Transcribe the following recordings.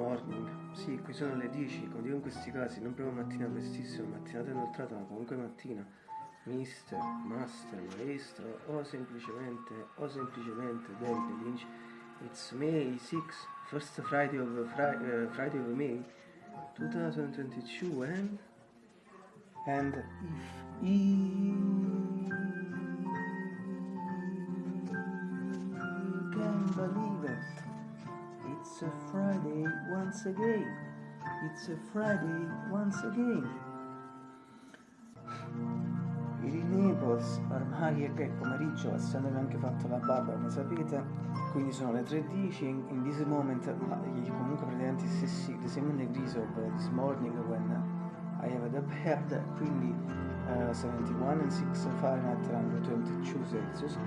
morning. Sì, qui sono le 10, come dico in questi casi, non proprio mattina prestissima, mattinata inoltrata, ma comunque mattina. Mister, master, maestro, o semplicemente, o semplicemente David Lynch. It's May 6, first Friday of, Fri uh, Friday of May 2022 and... And if he can believe it. It's a Friday once again. It's a Friday once again. Il Naples ormai è che è pomeriggio, essendomi anche fatto la barba come sapete, quindi sono le 3.10 in, in this moment, comunque praticamente stessi, the same degrees of this morning when I have the bed, quindi uh, 71 and 6 Fahrenheit around 22 Celsius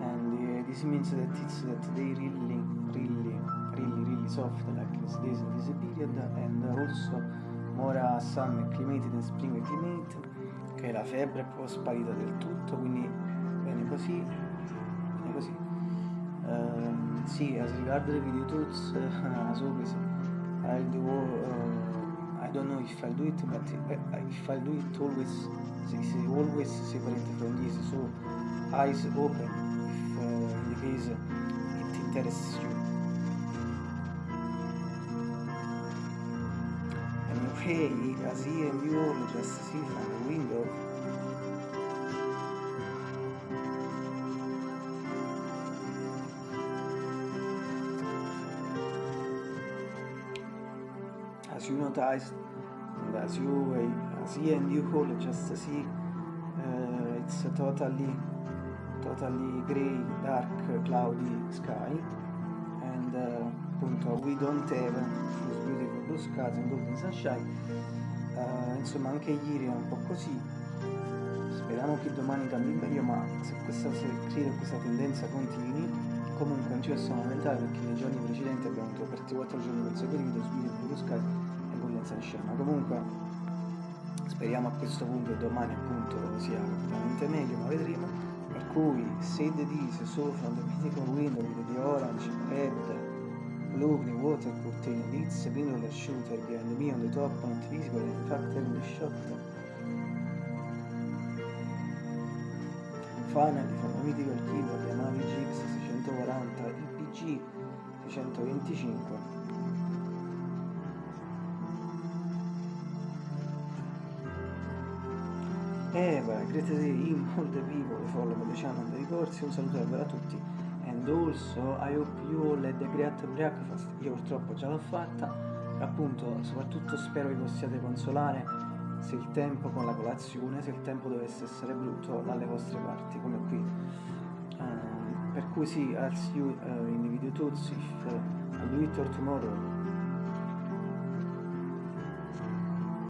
and uh, this means that it's that they really, really really really soft like these days in this period and also more sun climate than spring climate che la febbre è proprio sparita del tutto quindi bene così bene così. Um, sì as regard the video tools uh, as always I'll do uh, I don't know if I'll do it but if I'll do it always say, always separate from this so eyes open if uh, in the case it interests you Hey, as he and you all just see from the window. As you noticed, and as you, as he and you all just see, uh, it's a totally, totally grey, dark, cloudy sky, and uh, we don't have this beautiful skies and golden sunshine. Uh, insomma anche ieri era un po' così. Speriamo che domani cambi meglio ma se questa se credo questa tendenza continui comunque non ci possiamo lamentare perché nei giorni precedenti abbiamo avuto per 3-4 giorni consecutivi lo blue skies e golden sunshine. Ma comunque speriamo a questo punto che domani appunto sia completamente meglio ma vedremo. Per cui se the days so from the mythical window the orange red Green water curtain, it's a binaural shooter behind me on the top, not visible, in fact having the shot. Finally, from a mythical keyboard Yamaha GX 640 IPG 625. Eva, him, all the people, follow the channel, the ricorsi, un saluto davvero a tutti and also I hope you all had a great breakfast. Io purtroppo già l'ho fatta. Appunto soprattutto spero vi possiate consolare se il tempo con la colazione se il tempo dovesse essere brutto dalle vostre parti come qui. Uh, per cui sì I'll see you uh, in the video tools if uh, I'll do it or tomorrow